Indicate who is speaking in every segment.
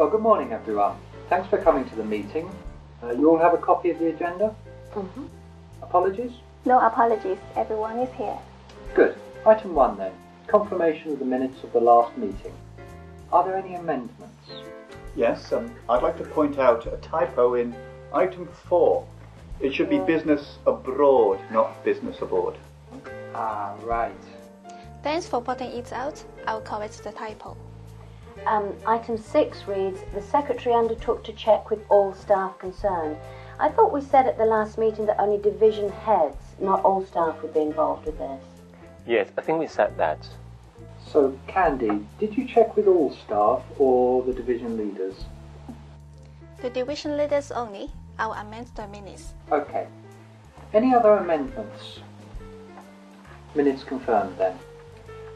Speaker 1: Well, good morning, everyone. Thanks for coming to the meeting. Uh, you all have a copy of the agenda?
Speaker 2: Mm-hmm.
Speaker 1: Apologies?
Speaker 2: No apologies, everyone is here.
Speaker 1: Good. Item 1 then. Confirmation of the minutes of the last meeting. Are there any amendments?
Speaker 3: Yes, um, I'd like to point out a typo in item 4. It should be business abroad, not business aboard.
Speaker 1: Ah, right.
Speaker 4: Thanks for pointing it out. I'll correct the typo.
Speaker 5: Um, item 6 reads The Secretary undertook to check with all staff concerned. I thought we said at the last meeting that only division heads, not all staff, would be involved with this.
Speaker 6: Yes, I think we said that.
Speaker 1: So, Candy, did you check with all staff or the division leaders?
Speaker 4: The division leaders only. I'll amend the minutes.
Speaker 1: Okay. Any other amendments? Minutes confirmed then.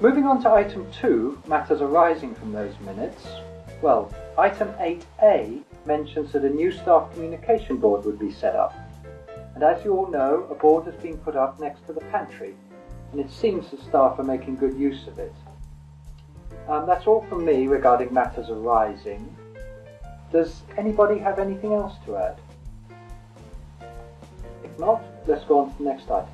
Speaker 1: Moving on to item 2, matters arising from those minutes. Well, item 8a mentions that a new staff communication board would be set up. And as you all know, a board has been put up next to the pantry, and it seems the staff are making good use of it. Um, that's all from me regarding matters arising. Does anybody have anything else to add? If not, let's go on to the next item.